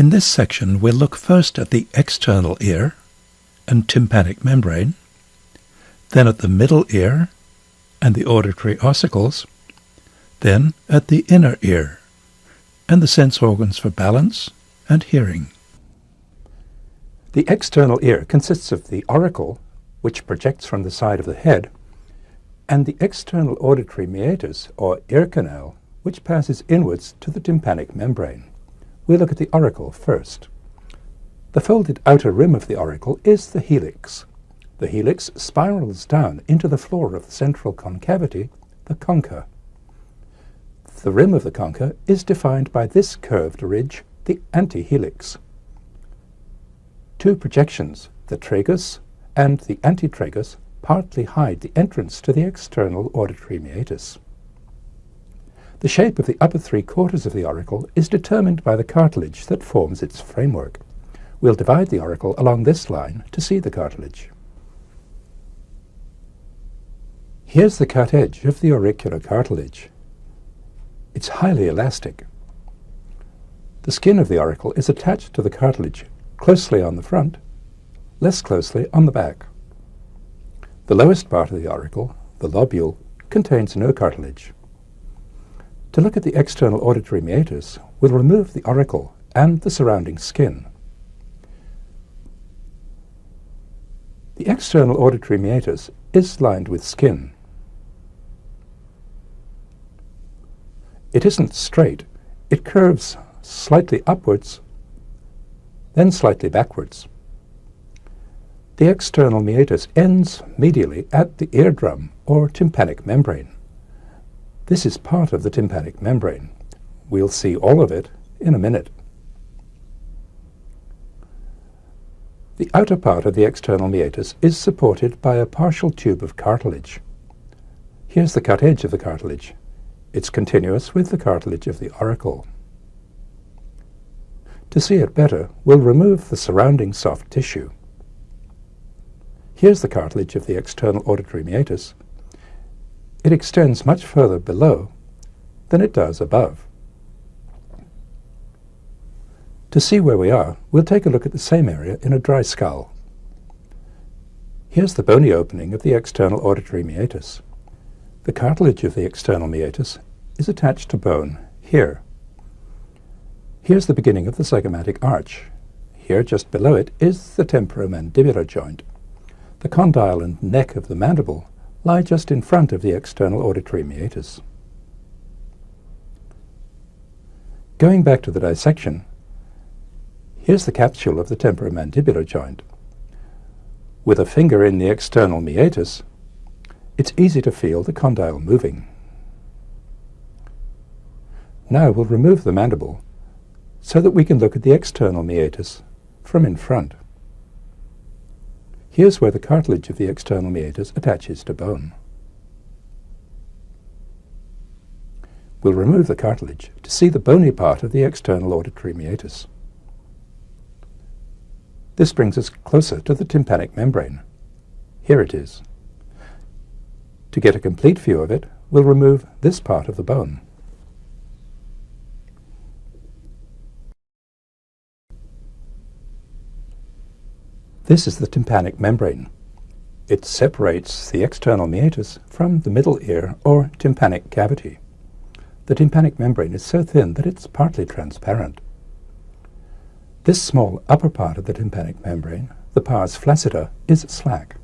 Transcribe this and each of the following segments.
In this section, we'll look first at the external ear and tympanic membrane, then at the middle ear and the auditory ossicles, then at the inner ear and the sense organs for balance and hearing. The external ear consists of the auricle, which projects from the side of the head, and the external auditory meatus, or ear canal, which passes inwards to the tympanic membrane. We'll look at the auricle first. The folded outer rim of the auricle is the helix. The helix spirals down into the floor of the central concavity, the concha. The rim of the concha is defined by this curved ridge, the antihelix. Two projections, the tragus and the antitragus, partly hide the entrance to the external auditory meatus. The shape of the upper three quarters of the auricle is determined by the cartilage that forms its framework. We'll divide the auricle along this line to see the cartilage. Here's the cut edge of the auricular cartilage. It's highly elastic. The skin of the auricle is attached to the cartilage closely on the front, less closely on the back. The lowest part of the auricle, the lobule, contains no cartilage. To look at the external auditory meatus, we'll remove the auricle and the surrounding skin. The external auditory meatus is lined with skin. It isn't straight. It curves slightly upwards, then slightly backwards. The external meatus ends medially at the eardrum or tympanic membrane. This is part of the tympanic membrane. We'll see all of it in a minute. The outer part of the external meatus is supported by a partial tube of cartilage. Here's the cut edge of the cartilage. It's continuous with the cartilage of the auricle. To see it better, we'll remove the surrounding soft tissue. Here's the cartilage of the external auditory meatus, it extends much further below than it does above. To see where we are, we'll take a look at the same area in a dry skull. Here's the bony opening of the external auditory meatus. The cartilage of the external meatus is attached to bone here. Here's the beginning of the zygomatic arch. Here, just below it, is the temporomandibular joint. The condyle and neck of the mandible lie just in front of the external auditory meatus. Going back to the dissection, here's the capsule of the temporomandibular joint. With a finger in the external meatus, it's easy to feel the condyle moving. Now we'll remove the mandible so that we can look at the external meatus from in front. Here's where the cartilage of the external meatus attaches to bone. We'll remove the cartilage to see the bony part of the external auditory meatus. This brings us closer to the tympanic membrane. Here it is. To get a complete view of it, we'll remove this part of the bone. This is the tympanic membrane. It separates the external meatus from the middle ear or tympanic cavity. The tympanic membrane is so thin that it's partly transparent. This small upper part of the tympanic membrane, the pars flaccida, is slack.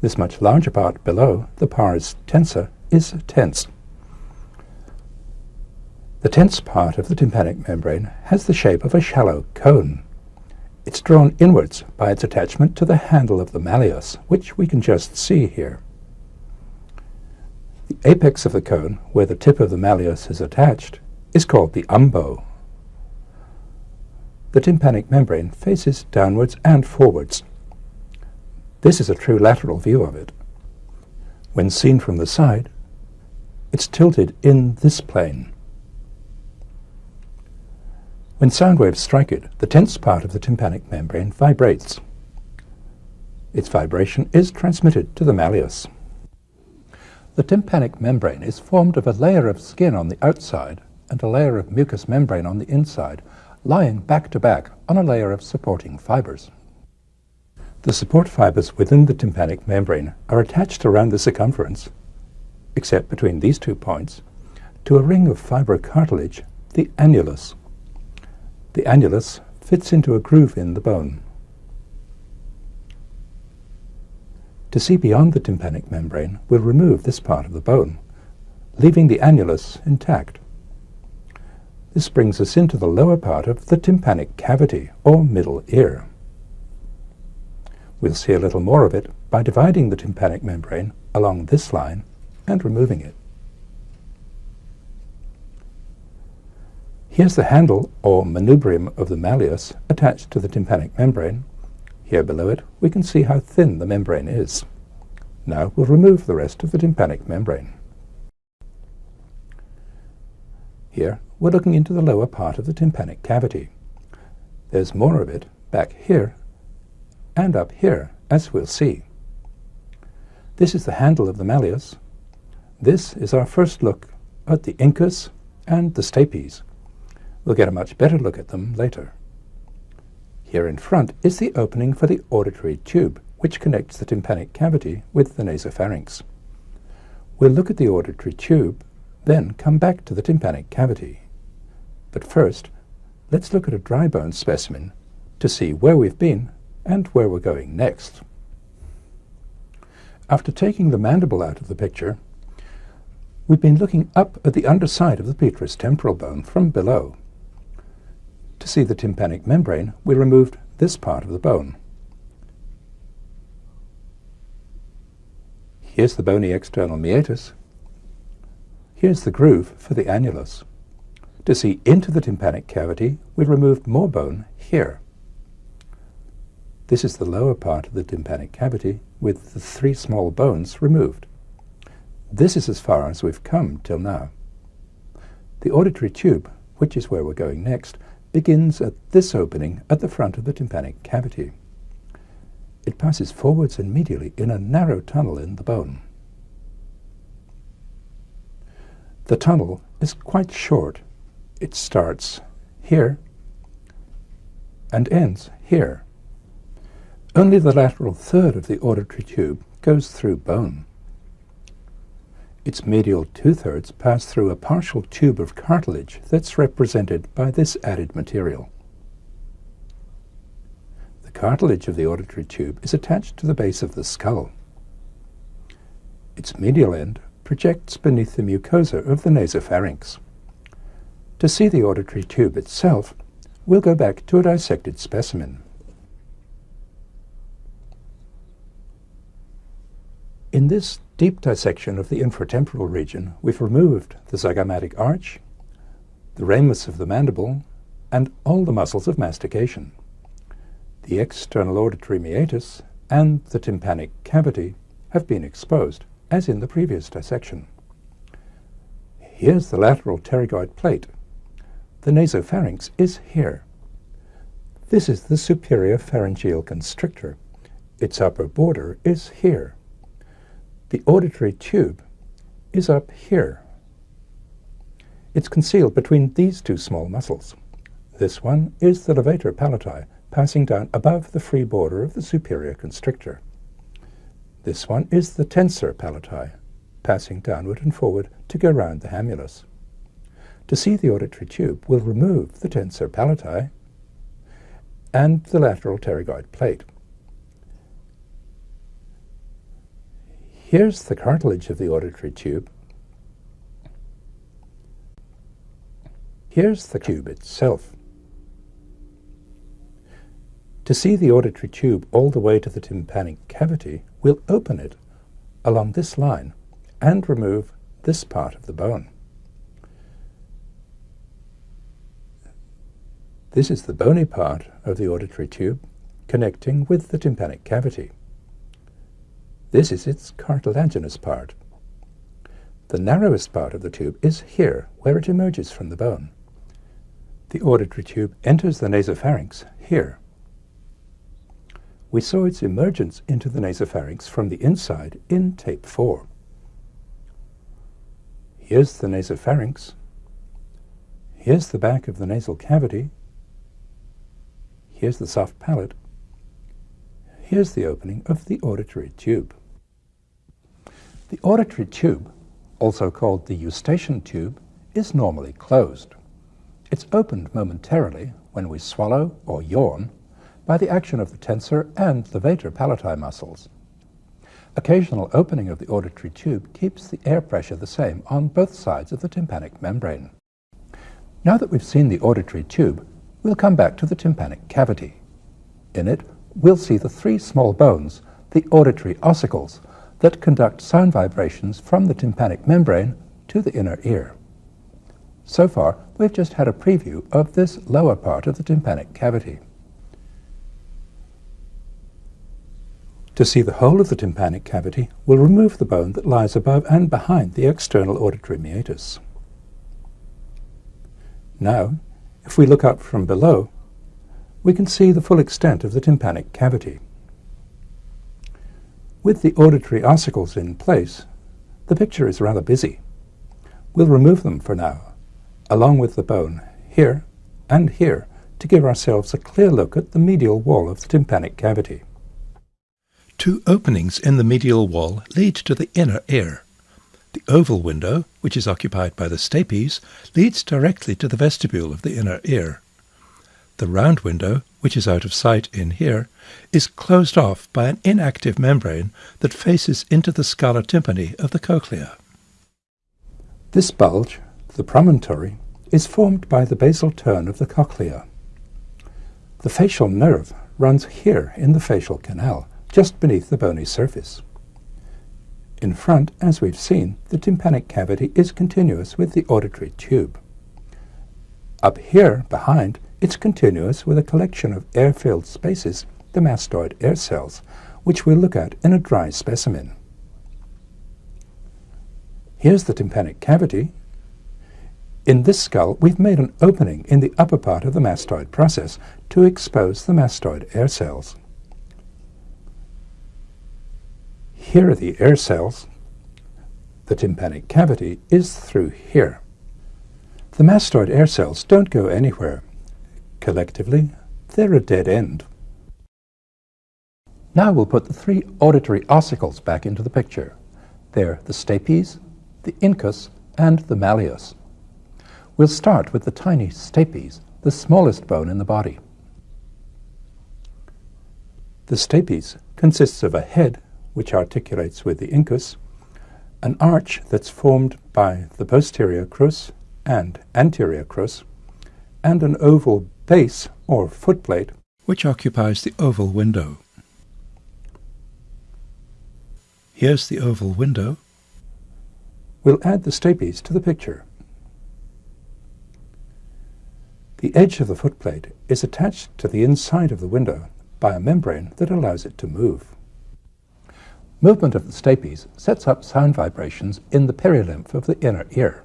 This much larger part below, the pars tensa, is tense. The tense part of the tympanic membrane has the shape of a shallow cone. It's drawn inwards by its attachment to the handle of the malleus, which we can just see here. The apex of the cone, where the tip of the malleus is attached, is called the umbo. The tympanic membrane faces downwards and forwards. This is a true lateral view of it. When seen from the side, it's tilted in this plane. When sound waves strike it, the tense part of the tympanic membrane vibrates. Its vibration is transmitted to the malleus. The tympanic membrane is formed of a layer of skin on the outside and a layer of mucous membrane on the inside, lying back to back on a layer of supporting fibers. The support fibers within the tympanic membrane are attached around the circumference, except between these two points, to a ring of fibrocartilage, the annulus. The annulus fits into a groove in the bone. To see beyond the tympanic membrane, we'll remove this part of the bone, leaving the annulus intact. This brings us into the lower part of the tympanic cavity, or middle ear. We'll see a little more of it by dividing the tympanic membrane along this line and removing it. Here's the handle, or manubrium, of the malleus attached to the tympanic membrane. Here below it, we can see how thin the membrane is. Now we'll remove the rest of the tympanic membrane. Here, we're looking into the lower part of the tympanic cavity. There's more of it back here and up here, as we'll see. This is the handle of the malleus. This is our first look at the incus and the stapes. We'll get a much better look at them later. Here in front is the opening for the auditory tube, which connects the tympanic cavity with the nasopharynx. We'll look at the auditory tube, then come back to the tympanic cavity. But first, let's look at a dry bone specimen to see where we've been and where we're going next. After taking the mandible out of the picture, we've been looking up at the underside of the petrous temporal bone from below. To see the tympanic membrane, we removed this part of the bone. Here's the bony external meatus. Here's the groove for the annulus. To see into the tympanic cavity, we removed more bone here. This is the lower part of the tympanic cavity with the three small bones removed. This is as far as we've come till now. The auditory tube, which is where we're going next, begins at this opening at the front of the tympanic cavity. It passes forwards and medially in a narrow tunnel in the bone. The tunnel is quite short. It starts here and ends here. Only the lateral third of the auditory tube goes through bone. Its medial two-thirds pass through a partial tube of cartilage that's represented by this added material. The cartilage of the auditory tube is attached to the base of the skull. Its medial end projects beneath the mucosa of the nasopharynx. To see the auditory tube itself, we'll go back to a dissected specimen. In this deep dissection of the infratemporal region, we've removed the zygomatic arch, the ramus of the mandible, and all the muscles of mastication. The external auditory meatus and the tympanic cavity have been exposed, as in the previous dissection. Here's the lateral pterygoid plate. The nasopharynx is here. This is the superior pharyngeal constrictor. Its upper border is here. The auditory tube is up here. It's concealed between these two small muscles. This one is the levator palati, passing down above the free border of the superior constrictor. This one is the tensor palati, passing downward and forward to go round the hamulus. To see the auditory tube, we'll remove the tensor palati and the lateral pterygoid plate. Here's the cartilage of the auditory tube. Here's the tube itself. To see the auditory tube all the way to the tympanic cavity, we'll open it along this line and remove this part of the bone. This is the bony part of the auditory tube connecting with the tympanic cavity. This is its cartilaginous part. The narrowest part of the tube is here, where it emerges from the bone. The auditory tube enters the nasopharynx here. We saw its emergence into the nasopharynx from the inside in tape 4. Here's the nasopharynx. Here's the back of the nasal cavity, Here's the soft palate. Here's the opening of the auditory tube. The auditory tube, also called the eustachian tube, is normally closed. It's opened momentarily when we swallow or yawn by the action of the tensor and the levator palati muscles. Occasional opening of the auditory tube keeps the air pressure the same on both sides of the tympanic membrane. Now that we've seen the auditory tube, we'll come back to the tympanic cavity. In it, we'll see the three small bones, the auditory ossicles, that conduct sound vibrations from the tympanic membrane to the inner ear. So far, we've just had a preview of this lower part of the tympanic cavity. To see the whole of the tympanic cavity, we'll remove the bone that lies above and behind the external auditory meatus. Now, if we look up from below, we can see the full extent of the tympanic cavity. With the auditory ossicles in place, the picture is rather busy. We'll remove them for now, along with the bone here and here, to give ourselves a clear look at the medial wall of the tympanic cavity. Two openings in the medial wall lead to the inner ear. The oval window, which is occupied by the stapes, leads directly to the vestibule of the inner ear. The round window, which is out of sight in here, is closed off by an inactive membrane that faces into the scala tympani of the cochlea. This bulge, the promontory, is formed by the basal turn of the cochlea. The facial nerve runs here in the facial canal, just beneath the bony surface. In front, as we've seen, the tympanic cavity is continuous with the auditory tube. Up here, behind, it's continuous with a collection of air-filled spaces, the mastoid air cells, which we'll look at in a dry specimen. Here's the tympanic cavity. In this skull, we've made an opening in the upper part of the mastoid process to expose the mastoid air cells. Here are the air cells. The tympanic cavity is through here. The mastoid air cells don't go anywhere. Collectively, they're a dead end. Now we'll put the three auditory ossicles back into the picture. They're the stapes, the incus, and the malleus. We'll start with the tiny stapes, the smallest bone in the body. The stapes consists of a head which articulates with the incus, an arch that's formed by the posterior crus and anterior crus, and an oval base or footplate which occupies the oval window. Here's the oval window. We'll add the stapes to the picture. The edge of the footplate is attached to the inside of the window by a membrane that allows it to move. Movement of the stapes sets up sound vibrations in the perilymph of the inner ear.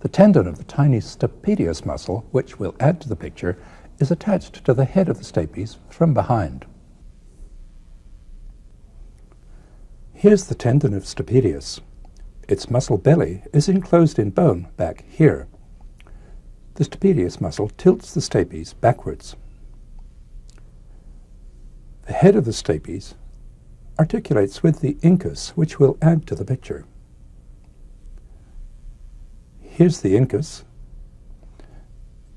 The tendon of the tiny stapedius muscle, which we'll add to the picture, is attached to the head of the stapes from behind. Here's the tendon of stapedius. Its muscle belly is enclosed in bone back here. The stapedius muscle tilts the stapes backwards. The head of the stapes articulates with the incus, which we'll add to the picture. Here's the incus.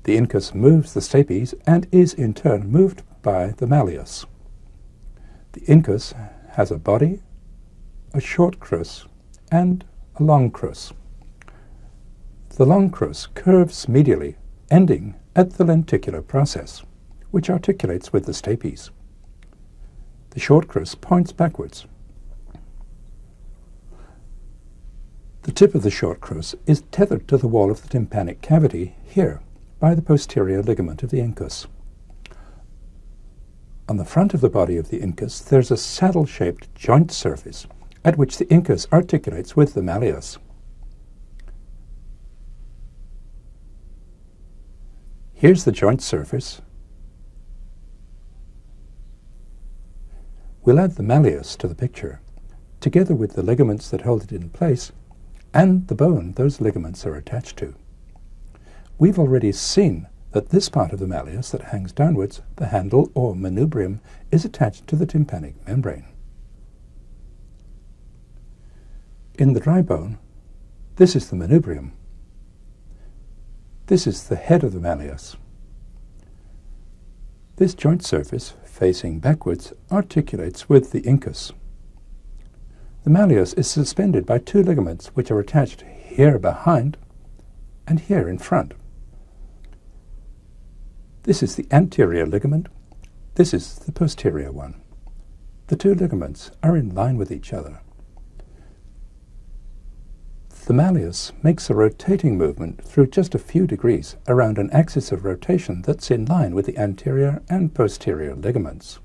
The incus moves the stapes and is in turn moved by the malleus. The incus has a body, a short crus, and a long crus. The long crus curves medially, ending at the lenticular process, which articulates with the stapes. The short crus points backwards. The tip of the short crus is tethered to the wall of the tympanic cavity here by the posterior ligament of the incus. On the front of the body of the incus there's a saddle-shaped joint surface at which the incus articulates with the malleus. Here's the joint surface We'll add the malleus to the picture, together with the ligaments that hold it in place and the bone those ligaments are attached to. We've already seen that this part of the malleus that hangs downwards, the handle or manubrium, is attached to the tympanic membrane. In the dry bone, this is the manubrium. This is the head of the malleus. This joint surface, facing backwards, articulates with the incus. The malleus is suspended by two ligaments which are attached here behind and here in front. This is the anterior ligament. This is the posterior one. The two ligaments are in line with each other. The malleus makes a rotating movement through just a few degrees around an axis of rotation that's in line with the anterior and posterior ligaments.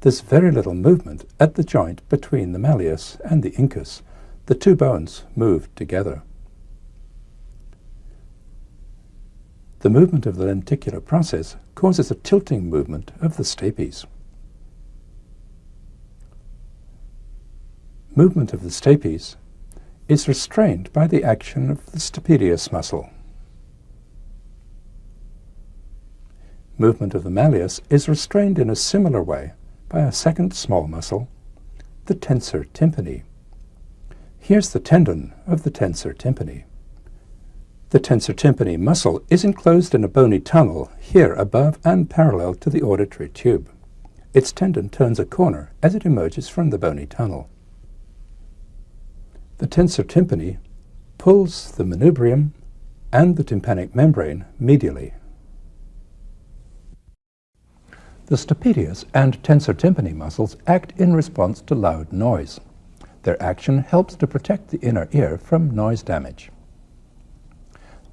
There's very little movement at the joint between the malleus and the incus. The two bones move together. The movement of the lenticular process causes a tilting movement of the stapes. Movement of the stapes is restrained by the action of the stapedius muscle. Movement of the malleus is restrained in a similar way by a second small muscle, the tensor tympani. Here's the tendon of the tensor tympani. The tensor tympani muscle is enclosed in a bony tunnel here above and parallel to the auditory tube. Its tendon turns a corner as it emerges from the bony tunnel. The tensor tympani pulls the manubrium and the tympanic membrane medially. The stapedius and tensor tympani muscles act in response to loud noise. Their action helps to protect the inner ear from noise damage.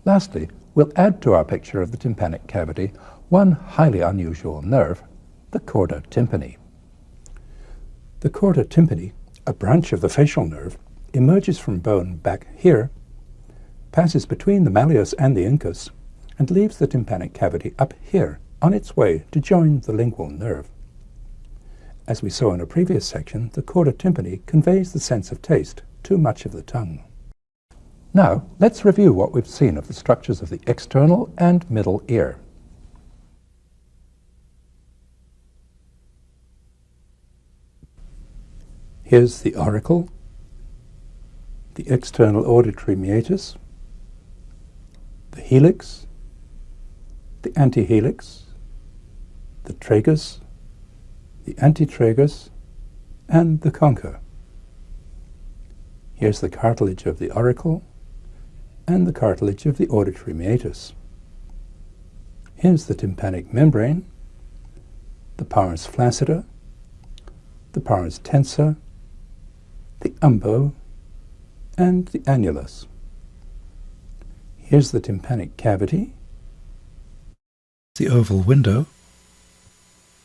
Lastly, we'll add to our picture of the tympanic cavity one highly unusual nerve, the chorda tympani. The chorda tympani, a branch of the facial nerve, emerges from bone back here, passes between the malleus and the incus, and leaves the tympanic cavity up here on its way to join the lingual nerve. As we saw in a previous section, the chorda tympani conveys the sense of taste to much of the tongue. Now, let's review what we've seen of the structures of the external and middle ear. Here's the auricle, the external auditory meatus, the helix, the antihelix, the tragus, the antitragus, and the concha. Here's the cartilage of the auricle, and the cartilage of the auditory meatus. Here's the tympanic membrane, the pars flaccida, the pars tensa, the umbo, and the annulus. Here's the tympanic cavity, the oval window,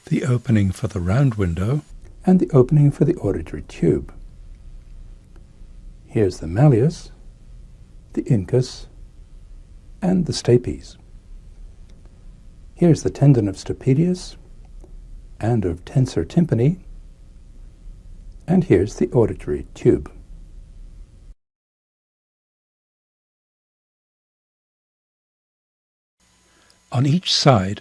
the opening for the round window, and the opening for the auditory tube. Here's the malleus, the incus, and the stapes. Here's the tendon of stapedius and of tensor tympani, and here's the auditory tube. On each side,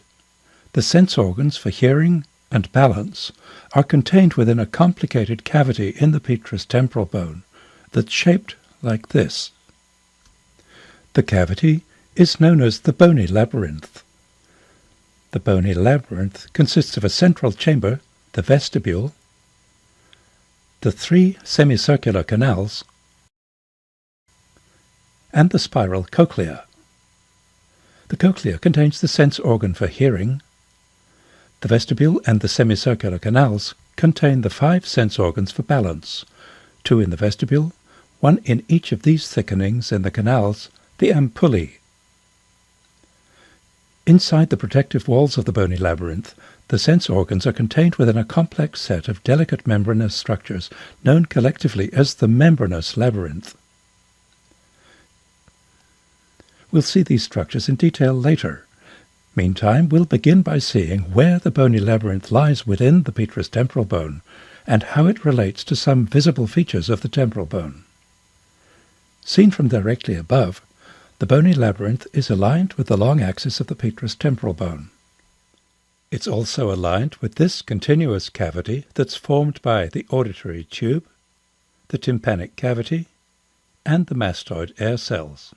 the sense organs for hearing and balance are contained within a complicated cavity in the petrous temporal bone that's shaped like this. The cavity is known as the bony labyrinth. The bony labyrinth consists of a central chamber, the vestibule, the three semicircular canals, and the spiral cochlea. The cochlea contains the sense organ for hearing. The vestibule and the semicircular canals contain the five sense organs for balance, two in the vestibule, one in each of these thickenings in the canals, the ampullae. Inside the protective walls of the bony labyrinth, the sense organs are contained within a complex set of delicate membranous structures known collectively as the membranous labyrinth. We'll see these structures in detail later. Meantime, we'll begin by seeing where the bony labyrinth lies within the petrous temporal bone and how it relates to some visible features of the temporal bone. Seen from directly above, The bony labyrinth is aligned with the long axis of the petrous temporal bone. It's also aligned with this continuous cavity that's formed by the auditory tube, the tympanic cavity, and the mastoid air cells.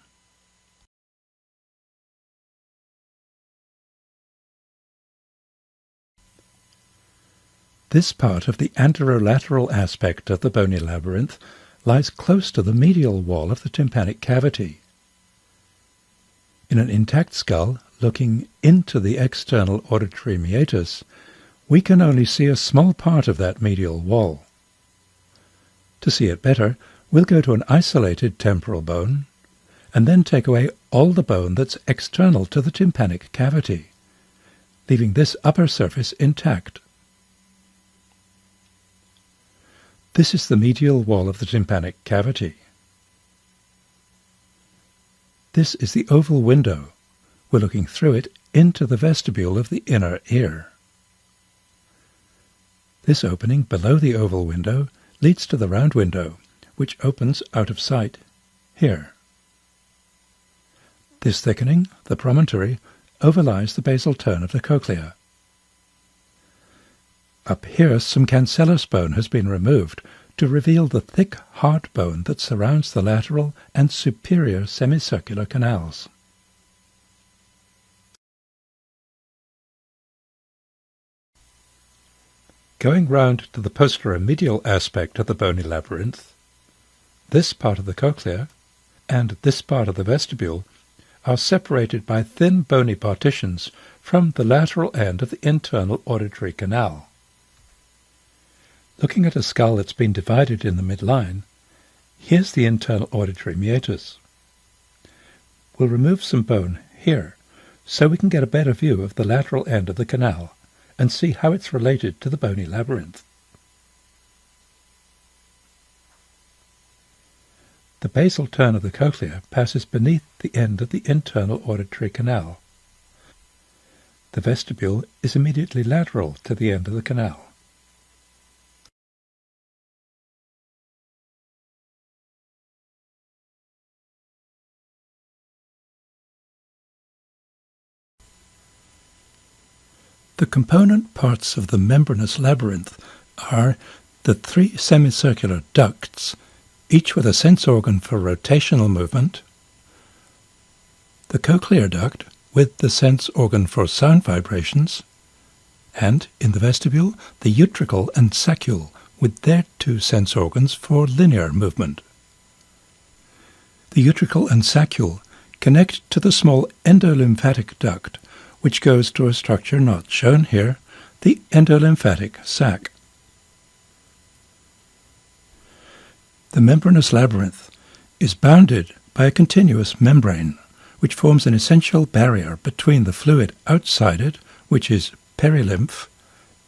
This part of the anterolateral aspect of the bony labyrinth lies close to the medial wall of the tympanic cavity. In an intact skull, looking into the external auditory meatus, we can only see a small part of that medial wall. To see it better, we'll go to an isolated temporal bone, and then take away all the bone that's external to the tympanic cavity, leaving this upper surface intact. This is the medial wall of the tympanic cavity. This is the oval window. We're looking through it into the vestibule of the inner ear. This opening below the oval window leads to the round window, which opens out of sight here. This thickening, the promontory, overlies the basal turn of the cochlea. Up here some cancellous bone has been removed to reveal the thick hard bone that surrounds the lateral and superior semicircular canals. Going round to the posterior medial aspect of the bony labyrinth, this part of the cochlea and this part of the vestibule are separated by thin bony partitions from the lateral end of the internal auditory canal. Looking at a skull that's been divided in the midline, here's the internal auditory meatus. We'll remove some bone here so we can get a better view of the lateral end of the canal and see how it's related to the bony labyrinth. The basal turn of the cochlea passes beneath the end of the internal auditory canal. The vestibule is immediately lateral to the end of the canal. The component parts of the membranous labyrinth are the three semicircular ducts, each with a sense organ for rotational movement, the cochlear duct with the sense organ for sound vibrations, and, in the vestibule, the utricle and saccule with their two sense organs for linear movement. The utricle and saccule connect to the small endolymphatic duct which goes to a structure not shown here, the endolymphatic sac. The membranous labyrinth is bounded by a continuous membrane, which forms an essential barrier between the fluid outside it, which is perilymph,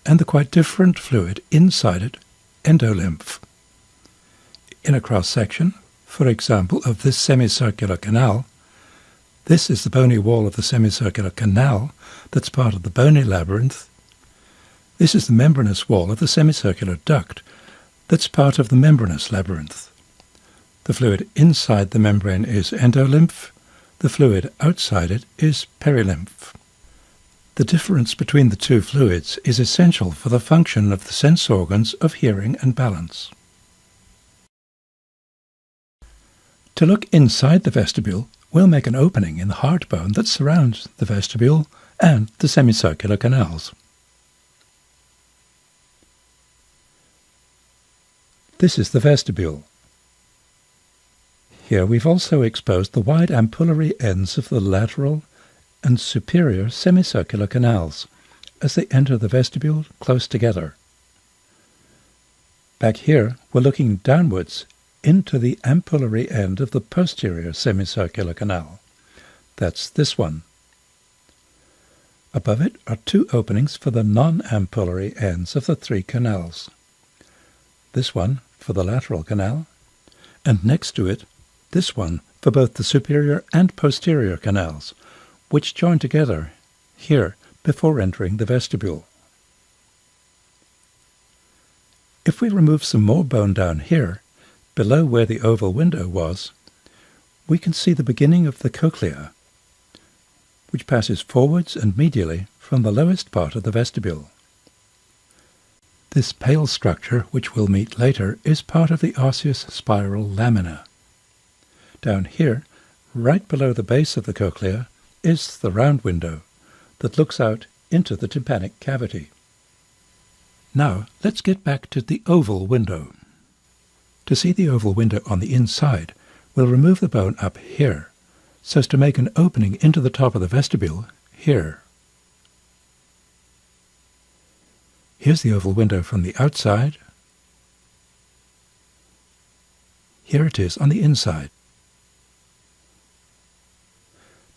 and the quite different fluid inside it, endolymph. In a cross-section, for example, of this semicircular canal, this is the bony wall of the semicircular canal that's part of the bony labyrinth. This is the membranous wall of the semicircular duct that's part of the membranous labyrinth. The fluid inside the membrane is endolymph, the fluid outside it is perilymph. The difference between the two fluids is essential for the function of the sense organs of hearing and balance. To look inside the vestibule, we'll make an opening in the hard bone that surrounds the vestibule and the semicircular canals. This is the vestibule. Here we've also exposed the wide ampullary ends of the lateral and superior semicircular canals as they enter the vestibule close together. Back here, we're looking downwards into the ampullary end of the posterior semicircular canal. That's this one. Above it are two openings for the non-ampullary ends of the three canals. This one for the lateral canal, and next to it, this one for both the superior and posterior canals, which join together here before entering the vestibule. If we remove some more bone down here, below where the oval window was, we can see the beginning of the cochlea, which passes forwards and medially from the lowest part of the vestibule. This pale structure, which we'll meet later, is part of the osseous spiral lamina. Down here, right below the base of the cochlea, is the round window that looks out into the tympanic cavity. Now, let's get back to the oval window. To see the oval window on the inside, we'll remove the bone up here, so as to make an opening into the top of the vestibule here. Here's the oval window from the outside. Here it is on the inside.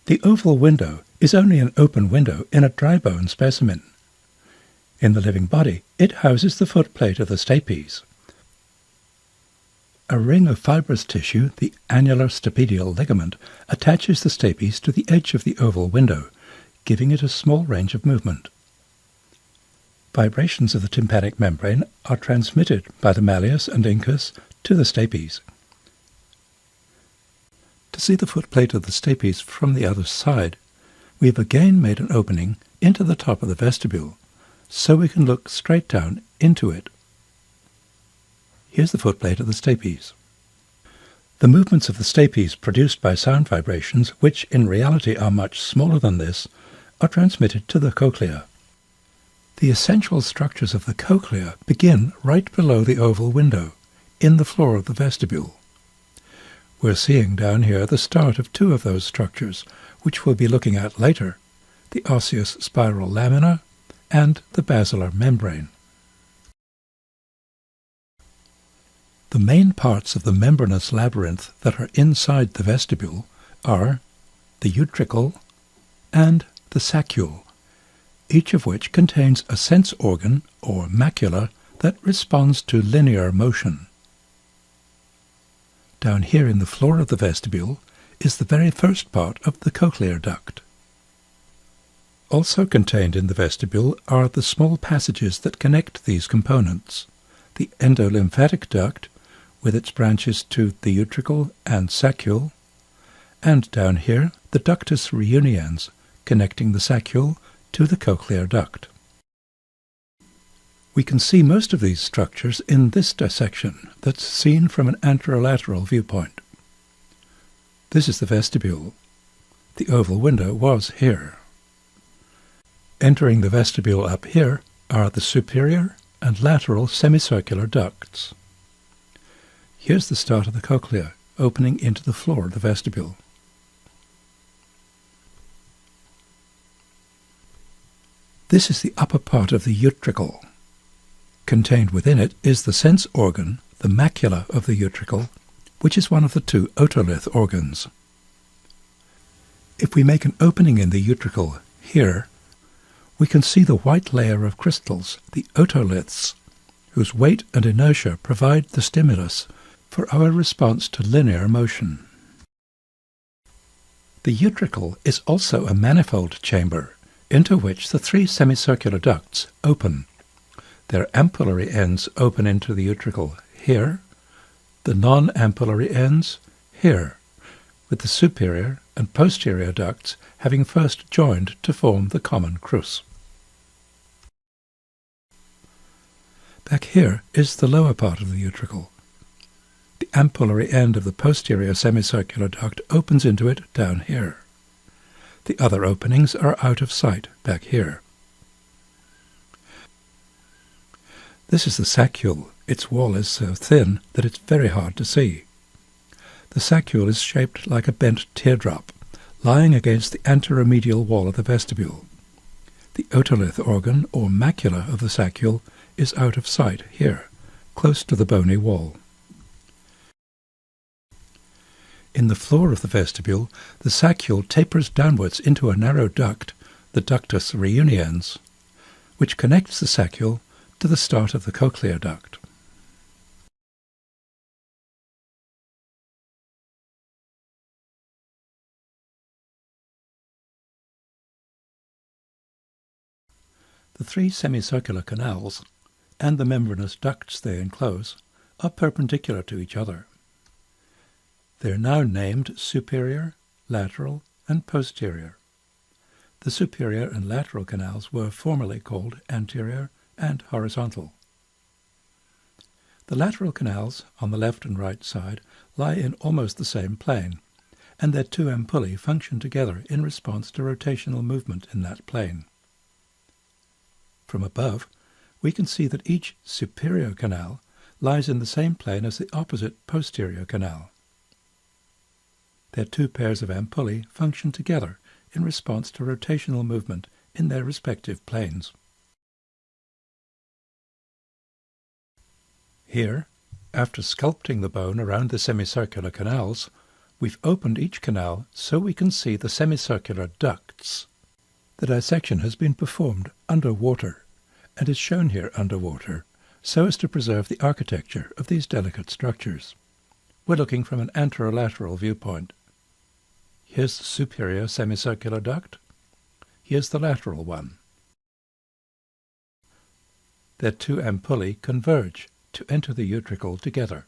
The oval window is only an open window in a dry bone specimen. In the living body, it houses the footplate of the stapes. A ring of fibrous tissue, the annular stapedial ligament, attaches the stapes to the edge of the oval window, giving it a small range of movement. Vibrations of the tympanic membrane are transmitted by the malleus and incus to the stapes. To see the footplate of the stapes from the other side, we have again made an opening into the top of the vestibule, so we can look straight down into it. Here's the footplate of the stapes. The movements of the stapes produced by sound vibrations, which in reality are much smaller than this, are transmitted to the cochlea. The essential structures of the cochlea begin right below the oval window, in the floor of the vestibule. We're seeing down here the start of two of those structures, which we'll be looking at later, the osseous spiral lamina and the basilar membrane. The main parts of the membranous labyrinth that are inside the vestibule are the utricle and the saccule each of which contains a sense organ, or macula, that responds to linear motion. Down here in the floor of the vestibule is the very first part of the cochlear duct. Also contained in the vestibule are the small passages that connect these components. The endolymphatic duct, with its branches to the utricle and saccule, and down here the ductus reuniens, connecting the saccule to the cochlear duct. We can see most of these structures in this dissection that's seen from an anterolateral viewpoint. This is the vestibule. The oval window was here. Entering the vestibule up here are the superior and lateral semicircular ducts. Here's the start of the cochlea, opening into the floor of the vestibule. This is the upper part of the utricle. Contained within it is the sense organ, the macula of the utricle, which is one of the two otolith organs. If we make an opening in the utricle here, we can see the white layer of crystals, the otoliths, whose weight and inertia provide the stimulus for our response to linear motion. The utricle is also a manifold chamber into which the three semicircular ducts open. Their ampullary ends open into the utricle here, the non-ampullary ends here, with the superior and posterior ducts having first joined to form the common crus. Back here is the lower part of the utricle. The ampullary end of the posterior semicircular duct opens into it down here. The other openings are out of sight back here. This is the saccule. Its wall is so thin that it's very hard to see. The saccule is shaped like a bent teardrop, lying against the anteromedial wall of the vestibule. The otolith organ, or macula of the saccule, is out of sight here, close to the bony wall. In the floor of the vestibule, the saccule tapers downwards into a narrow duct, the ductus reuniens, which connects the saccule to the start of the cochlear duct. The three semicircular canals and the membranous ducts they enclose are perpendicular to each other. They are now named superior, lateral, and posterior. The superior and lateral canals were formerly called anterior and horizontal. The lateral canals on the left and right side lie in almost the same plane, and their two ampullae function together in response to rotational movement in that plane. From above, we can see that each superior canal lies in the same plane as the opposite posterior canal. Their two pairs of ampullae function together in response to rotational movement in their respective planes. Here, after sculpting the bone around the semicircular canals, we've opened each canal so we can see the semicircular ducts. The dissection has been performed underwater and is shown here underwater so as to preserve the architecture of these delicate structures. We're looking from an anterolateral viewpoint. Here's the superior semicircular duct. Here's the lateral one. Their two ampullae converge to enter the utricle together.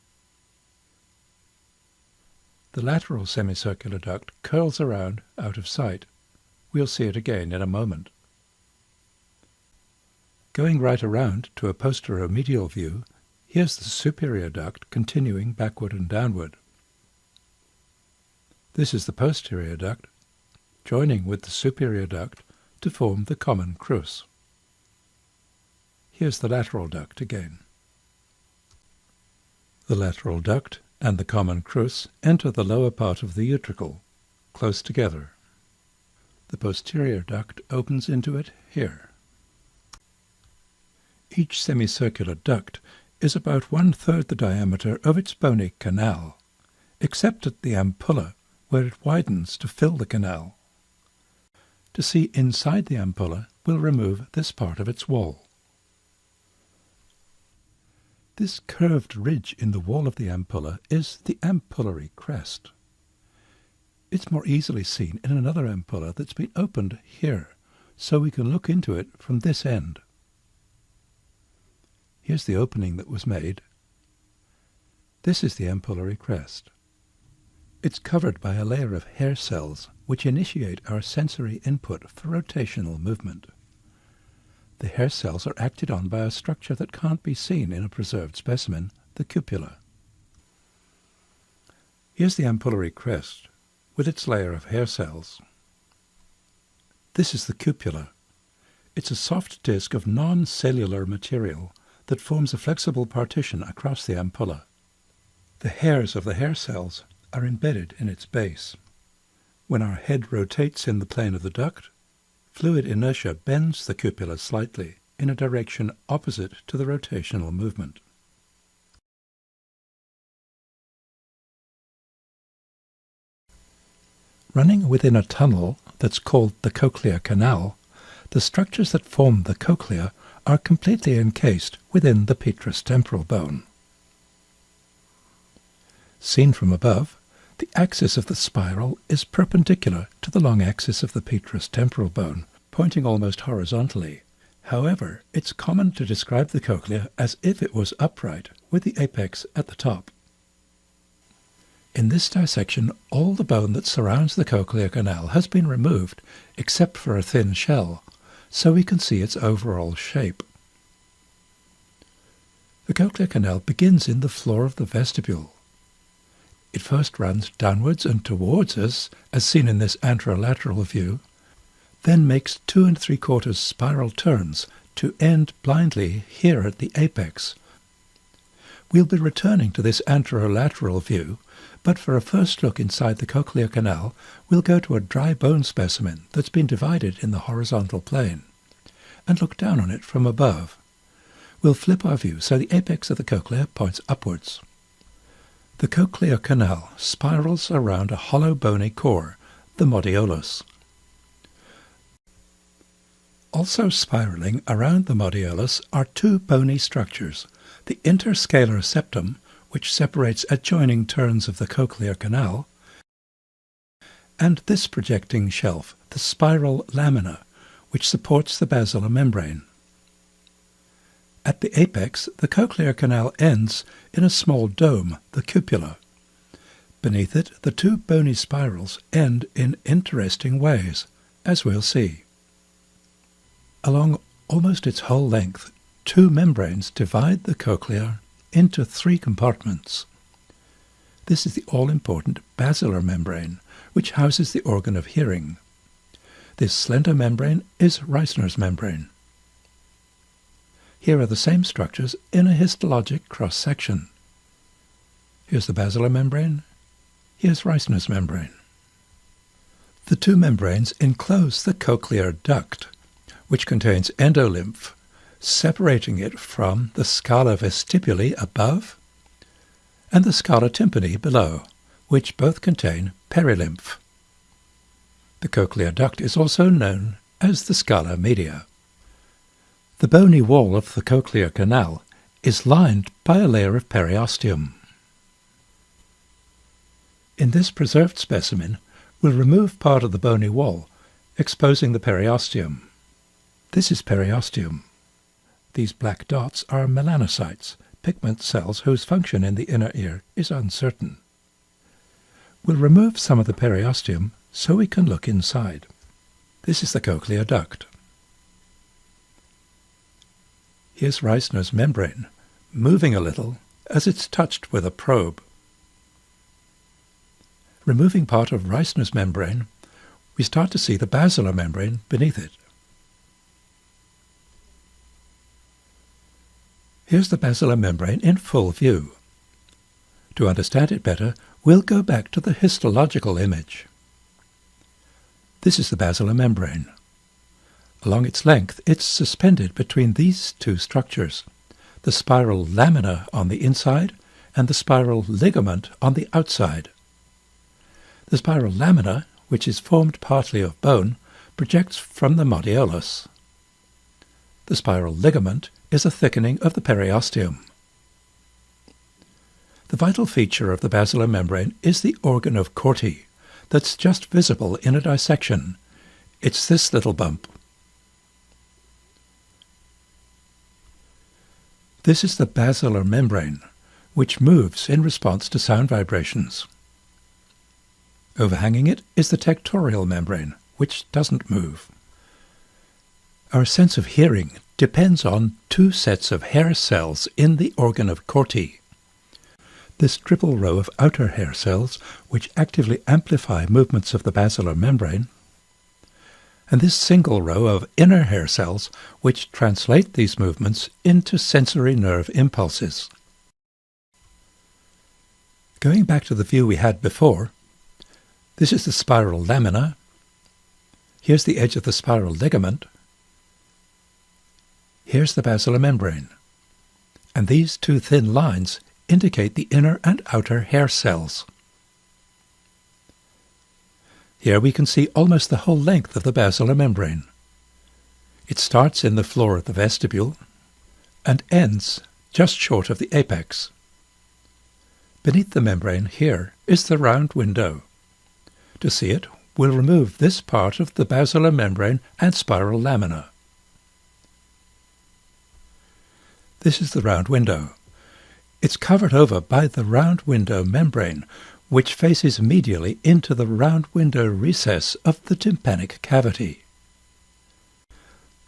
The lateral semicircular duct curls around out of sight. We'll see it again in a moment. Going right around to a posteromedial view, here's the superior duct continuing backward and downward. This is the posterior duct, joining with the superior duct to form the common crus. Here's the lateral duct again. The lateral duct and the common crus enter the lower part of the utricle, close together. The posterior duct opens into it here. Each semicircular duct is about one-third the diameter of its bony canal, except at the ampulla, where it widens to fill the canal. To see inside the ampulla, we'll remove this part of its wall. This curved ridge in the wall of the ampulla is the ampullary crest. It's more easily seen in another ampulla that's been opened here, so we can look into it from this end. Here's the opening that was made. This is the ampullary crest. It's covered by a layer of hair cells which initiate our sensory input for rotational movement. The hair cells are acted on by a structure that can't be seen in a preserved specimen, the cupula. Here's the ampullary crest with its layer of hair cells. This is the cupula. It's a soft disc of non-cellular material that forms a flexible partition across the ampulla. The hairs of the hair cells are embedded in its base. When our head rotates in the plane of the duct, fluid inertia bends the cupula slightly in a direction opposite to the rotational movement. Running within a tunnel that's called the cochlear canal, the structures that form the cochlea are completely encased within the petrous temporal bone. Seen from above, the axis of the spiral is perpendicular to the long axis of the petrous temporal bone, pointing almost horizontally. However, it's common to describe the cochlea as if it was upright, with the apex at the top. In this dissection, all the bone that surrounds the cochlear canal has been removed, except for a thin shell, so we can see its overall shape. The cochlear canal begins in the floor of the vestibule. It first runs downwards and towards us, as seen in this anterolateral view, then makes two and three quarters spiral turns to end blindly here at the apex. We'll be returning to this anterolateral view, but for a first look inside the cochlear canal, we'll go to a dry bone specimen that's been divided in the horizontal plane, and look down on it from above. We'll flip our view so the apex of the cochlea points upwards. The cochlear canal spirals around a hollow bony core, the modiolus. Also spiraling around the modiolus are two bony structures, the interscalar septum, which separates adjoining turns of the cochlear canal, and this projecting shelf, the spiral lamina, which supports the basilar membrane. At the apex, the cochlear canal ends in a small dome, the cupula. Beneath it, the two bony spirals end in interesting ways, as we'll see. Along almost its whole length, two membranes divide the cochlea into three compartments. This is the all-important basilar membrane, which houses the organ of hearing. This slender membrane is Reissner's membrane. Here are the same structures in a histologic cross-section. Here's the basilar membrane, here's Reissner's membrane. The two membranes enclose the cochlear duct, which contains endolymph, separating it from the scala vestibuli above and the scala tympani below, which both contain perilymph. The cochlear duct is also known as the scala media. The bony wall of the cochlear canal is lined by a layer of periosteum. In this preserved specimen, we'll remove part of the bony wall, exposing the periosteum. This is periosteum. These black dots are melanocytes, pigment cells whose function in the inner ear is uncertain. We'll remove some of the periosteum so we can look inside. This is the cochlear duct. Here's Reissner's membrane, moving a little as it's touched with a probe. Removing part of Reissner's membrane, we start to see the basilar membrane beneath it. Here's the basilar membrane in full view. To understand it better, we'll go back to the histological image. This is the basilar membrane. Along its length, it's suspended between these two structures, the spiral lamina on the inside and the spiral ligament on the outside. The spiral lamina, which is formed partly of bone, projects from the modiolus. The spiral ligament is a thickening of the periosteum. The vital feature of the basilar membrane is the organ of Corti, that's just visible in a dissection. It's this little bump. This is the basilar membrane, which moves in response to sound vibrations. Overhanging it is the tectorial membrane, which doesn't move. Our sense of hearing depends on two sets of hair cells in the organ of Corti this triple row of outer hair cells, which actively amplify movements of the basilar membrane, and this single row of inner hair cells, which translate these movements into sensory nerve impulses. Going back to the view we had before, this is the spiral lamina, here's the edge of the spiral ligament, here's the basilar membrane, and these two thin lines indicate the inner and outer hair cells. Here we can see almost the whole length of the basilar membrane. It starts in the floor of the vestibule and ends just short of the apex. Beneath the membrane here is the round window. To see it, we'll remove this part of the basilar membrane and spiral lamina. This is the round window. It's covered over by the round window membrane, which faces medially into the round window recess of the tympanic cavity.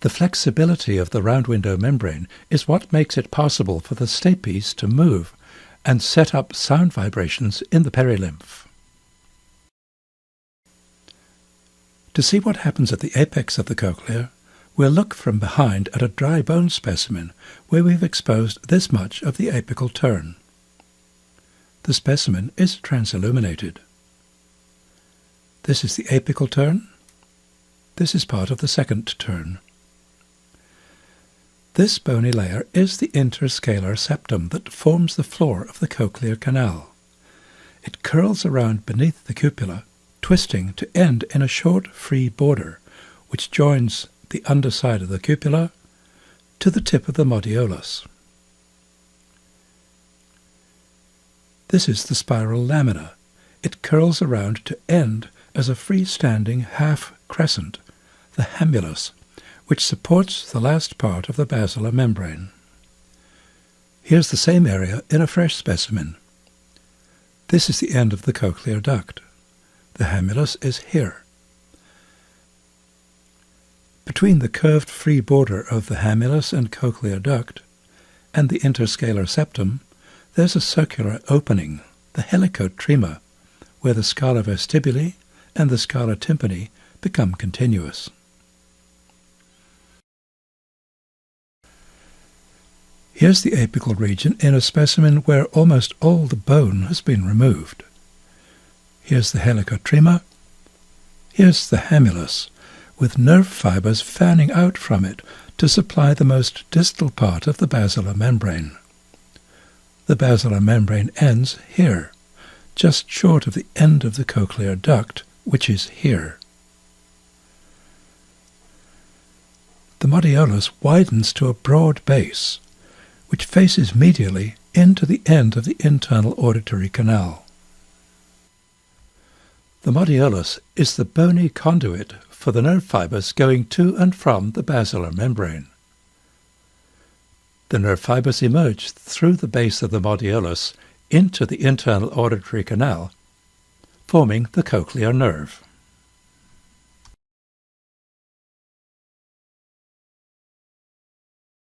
The flexibility of the round window membrane is what makes it possible for the stapes to move and set up sound vibrations in the perilymph. To see what happens at the apex of the cochlea, We'll look from behind at a dry bone specimen where we've exposed this much of the apical turn. The specimen is transilluminated. This is the apical turn. This is part of the second turn. This bony layer is the interscalar septum that forms the floor of the cochlear canal. It curls around beneath the cupula, twisting to end in a short free border, which joins the underside of the cupula to the tip of the modiolus. This is the spiral lamina. It curls around to end as a freestanding half crescent, the hamulus, which supports the last part of the basilar membrane. Here's the same area in a fresh specimen. This is the end of the cochlear duct. The hamulus is here. Between the curved free border of the hamulus and cochlear duct and the interscalar septum, there's a circular opening, the helicotrema, where the scala vestibuli and the scala tympani become continuous. Here's the apical region in a specimen where almost all the bone has been removed. Here's the helicotrema. Here's the hamulus, with nerve fibers fanning out from it to supply the most distal part of the basilar membrane. The basilar membrane ends here, just short of the end of the cochlear duct, which is here. The modiolus widens to a broad base, which faces medially into the end of the internal auditory canal. The modiolus is the bony conduit for the nerve fibers going to and from the basilar membrane. The nerve fibers emerge through the base of the modiolus into the internal auditory canal, forming the cochlear nerve.